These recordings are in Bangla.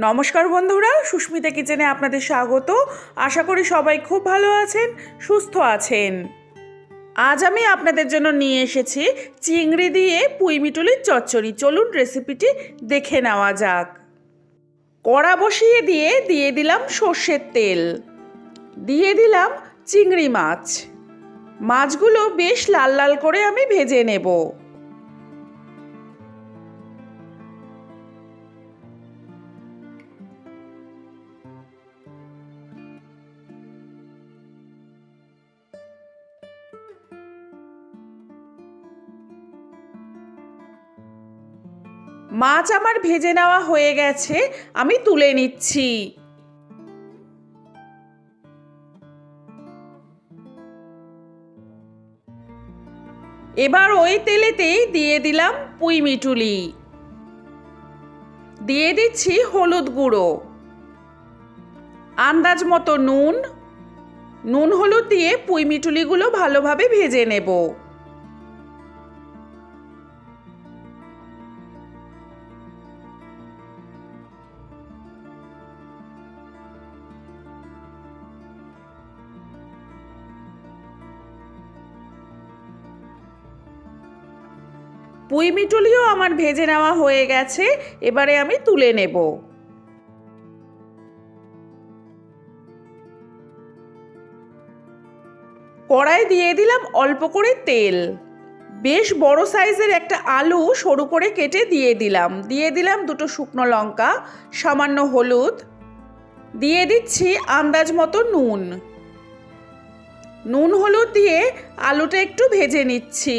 নমস্কার বন্ধুরা, সুস্মিতা কিচেনে আপনাদের স্বাগত। আশা করি সবাই খুব ভালো আছেন, সুস্থ আছেন। আজ আমি আপনাদের জন্য নিয়ে এসেছি চিংড়ি দিয়ে পুঁইমিটুলির চচ্চড়ি। চলুন রেসিপিটি দেখে নেওয়া যাক। কড়া বসিয়ে দিয়ে দিয়ে দিলাম সর্ষের তেল। দিয়ে দিলাম চিংড়ি মাছ। মাছগুলো বেশ লাল লাল করে আমি ভেজে নেব। মাছ আমার ভেজে নেওয়া হয়ে গেছে, আমি তুলে নিচ্ছি। এবার ওই তেলেতেই দিয়ে দিলাম পুঁই মিটুলি দিয়ে দিচ্ছি হলুদ গুঁড়ো। আন্দাজ মতো নুন। নুন হলুদ দিয়ে পুঁই মিটুলিগুলো ভালোভাবে ভেজে নেব। পুঁই মিটুলিও আমার ভেজে নেওয়া হয়ে গেছে, এবারে আমি তুলে নেব। কড়াই দিয়ে দিলাম অল্প করে তেল। বেশ বড় সাইজের একটা আলু সরু করে কেটে দিয়ে দিলাম। দিয়ে দিলাম দুটো শুকনো লঙ্কা, সামান্য হলুদ। দিয়ে দিচ্ছি আন্দাজ মতো নুন। নুন হলুদ দিয়ে আলুটা একটু ভেজে নিচ্ছি।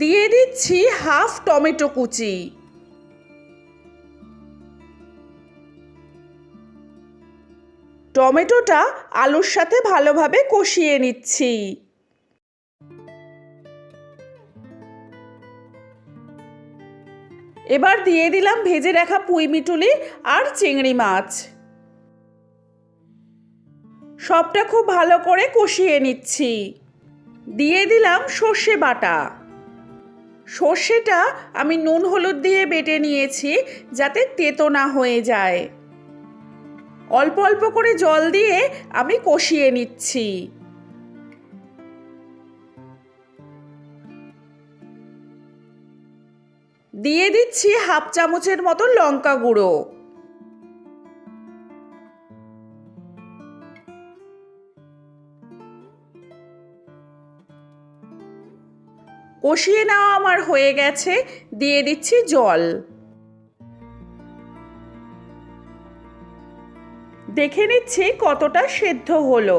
দিয়ে দিচ্ছি হাফ টমেটো কুচি। টমেটোটা আলুর সাথে ভালোভাবে কষিয়ে নিচ্ছি। এবার দিয়ে দিলাম ভেজে রাখা পুঁই মিটুলি আর চিংড়ি মাছ। সবটা খুব ভালো করে কষিয়ে নিচ্ছি। দিয়ে দিলাম সর্ষে বাটা। সর্ষেটা আমি নুন হলুদ দিয়ে বেটে নিয়েছি যাতে তেতো না হয়ে যায়। অল্প অল্প করে জল দিয়ে আমি কষিয়ে নিচ্ছি। দিয়ে দিচ্ছি হাফ চামচের মতো লঙ্কা গুঁড়ো। কষিয়ে নেওয়া আমার হয়ে গেছে, দিয়ে দিচ্ছি জল। দেখে নিচ্ছি কতটা সেদ্ধ হলো।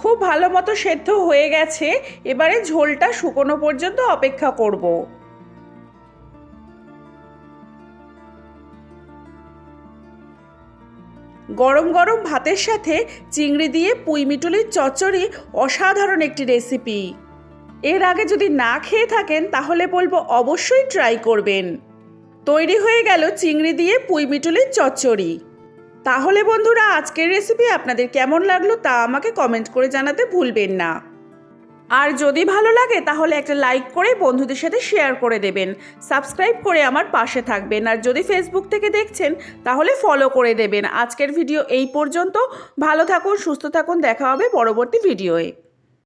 খুব ভালো মতো সেদ্ধ হয়ে গেছে, এবারে ঝোলটা শুকনো পর্যন্ত অপেক্ষা করব। গরম গরম ভাতের সাথে চিংড়ি দিয়ে পুঁইমিটুলির চচ্চড়ি অসাধারণ একটি রেসিপি। এর আগে যদি না খেয়ে থাকেন, তাহলে বলব অবশ্যই ট্রাই করবেন। তৈরি হয়ে গেল চিংড়ি দিয়ে পুঁইমিটুলির চচ্চড়ি। তাহলে বন্ধুরা, আজকের রেসিপি আপনাদের কেমন লাগল তা আমাকে কমেন্ট করে জানাতে ভুলবেন না। আর যদি ভালো লাগে, তাহলে একটা লাইক করে বন্ধুদের সাথে শেয়ার করে দেবেন। সাবস্ক্রাইব করে আমার পাশে থাকবেন। আর যদি ফেসবুক থেকে দেখছেন, তাহলে ফলো করে দেবেন। আজকের ভিডিও এই পর্যন্ত। ভালো থাকুন, সুস্থ থাকুন। দেখা হবে পরবর্তী ভিডিওয়ে